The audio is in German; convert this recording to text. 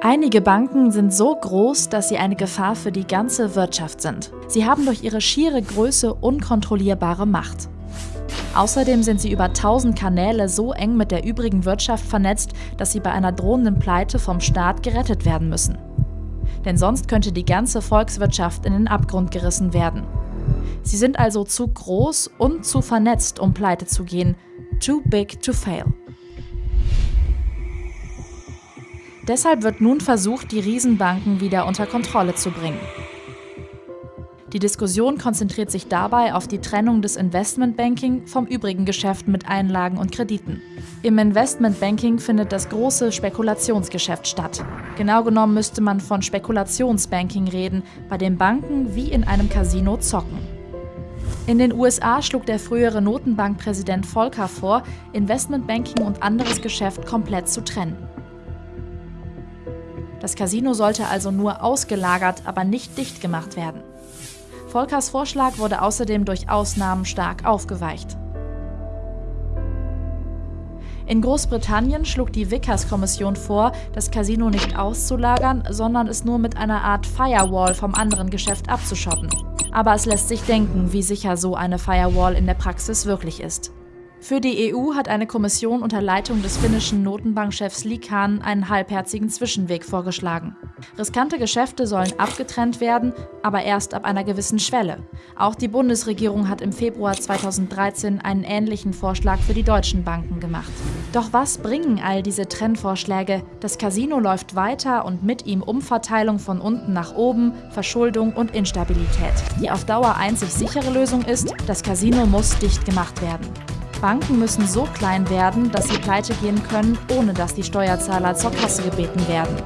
Einige Banken sind so groß, dass sie eine Gefahr für die ganze Wirtschaft sind. Sie haben durch ihre schiere Größe unkontrollierbare Macht. Außerdem sind sie über 1000 Kanäle so eng mit der übrigen Wirtschaft vernetzt, dass sie bei einer drohenden Pleite vom Staat gerettet werden müssen. Denn sonst könnte die ganze Volkswirtschaft in den Abgrund gerissen werden. Sie sind also zu groß und zu vernetzt, um pleite zu gehen. Too big to fail. Deshalb wird nun versucht, die Riesenbanken wieder unter Kontrolle zu bringen. Die Diskussion konzentriert sich dabei auf die Trennung des Investmentbanking vom übrigen Geschäft mit Einlagen und Krediten. Im Investmentbanking findet das große Spekulationsgeschäft statt. Genau genommen müsste man von Spekulationsbanking reden, bei dem Banken wie in einem Casino zocken. In den USA schlug der frühere Notenbankpräsident Volcker vor, Investmentbanking und anderes Geschäft komplett zu trennen. Das Casino sollte also nur ausgelagert, aber nicht dicht gemacht werden. Volkers Vorschlag wurde außerdem durch Ausnahmen stark aufgeweicht. In Großbritannien schlug die Vickers-Kommission vor, das Casino nicht auszulagern, sondern es nur mit einer Art Firewall vom anderen Geschäft abzuschotten. Aber es lässt sich denken, wie sicher so eine Firewall in der Praxis wirklich ist. Für die EU hat eine Kommission unter Leitung des finnischen Notenbankchefs Liikanen einen halbherzigen Zwischenweg vorgeschlagen. Riskante Geschäfte sollen abgetrennt werden, aber erst ab einer gewissen Schwelle. Auch die Bundesregierung hat im Februar 2013 einen ähnlichen Vorschlag für die deutschen Banken gemacht. Doch was bringen all diese Trennvorschläge? Das Casino läuft weiter und mit ihm Umverteilung von unten nach oben, Verschuldung und Instabilität. Die auf Dauer einzig sichere Lösung ist, das Casino muss dicht gemacht werden. Banken müssen so klein werden, dass sie pleite gehen können, ohne dass die Steuerzahler zur Kasse gebeten werden.